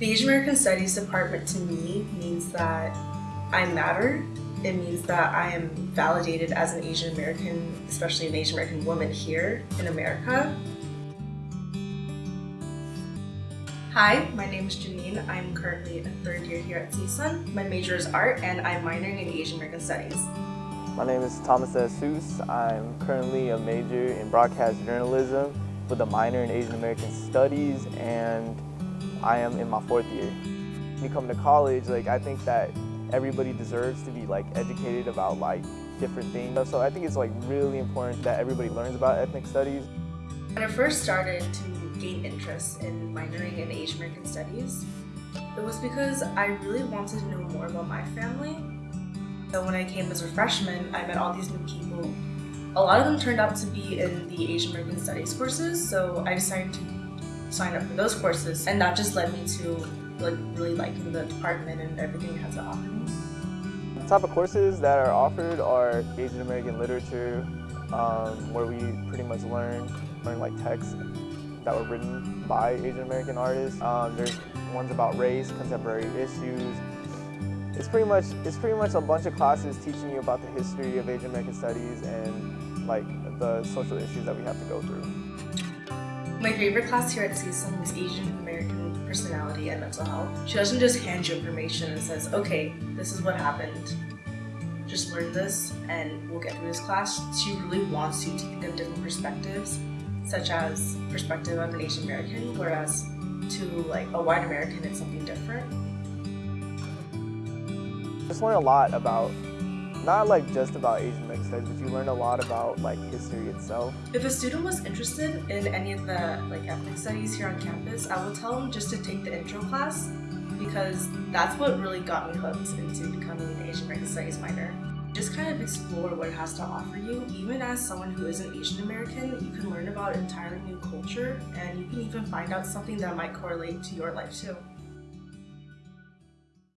The Asian American Studies department to me means that I matter. It means that I am validated as an Asian American, especially an Asian American woman here in America. Hi, my name is Janine. I'm currently a third year here at CSUN. My major is art and I'm minoring in Asian American Studies. My name is Thomas Jesus. I'm currently a major in broadcast journalism with a minor in Asian American Studies and I am in my fourth year. When you come to college, like I think that everybody deserves to be like educated about like different things. So I think it's like really important that everybody learns about ethnic studies. When I first started to gain interest in minoring in Asian American Studies, it was because I really wanted to know more about my family. So when I came as a freshman, I met all these new people. A lot of them turned out to be in the Asian American Studies courses, so I decided to sign up for those courses and that just led me to like really liking the department and everything it has to offer me. The type of courses that are offered are Asian American literature, um, where we pretty much learn, learn like texts that were written by Asian American artists. Um, there's ones about race, contemporary issues. It's pretty much it's pretty much a bunch of classes teaching you about the history of Asian American studies and like the social issues that we have to go through. My favorite class here at CSUN was Asian American Personality and Mental Health. She doesn't just hand you information and says, okay, this is what happened. Just learn this and we'll get through this class. She really wants you to think of different perspectives, such as perspective of an Asian American, whereas to like a white American, it's something different. I just learned a lot about not like just about Asian studies, but you learn a lot about like history itself. If a student was interested in any of the like ethnic studies here on campus, I would tell them just to take the intro class because that's what really got me hooked into becoming an Asian American Studies minor. Just kind of explore what it has to offer you. Even as someone who isn't Asian American, you can learn about an entirely new culture and you can even find out something that might correlate to your life too.